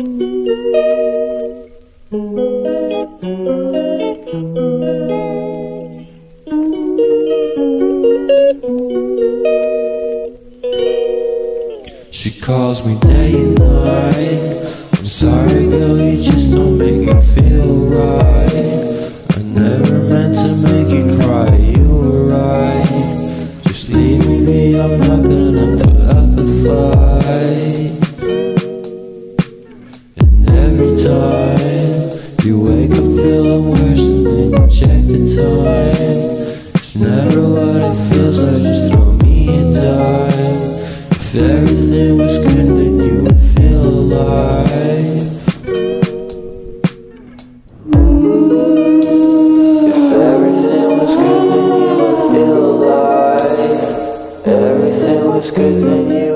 She calls me day and night. I'm sorry, girl, you just don't make me feel right. I never meant to make you cry, you were right. Just leave me be, I'm not gonna every time you wake up feeling worse, and then you check the time. It's never what it feels like, just throw me a dime. If everything was good, then you would feel alive. If everything was good, then you would feel alive. Everything was good, then you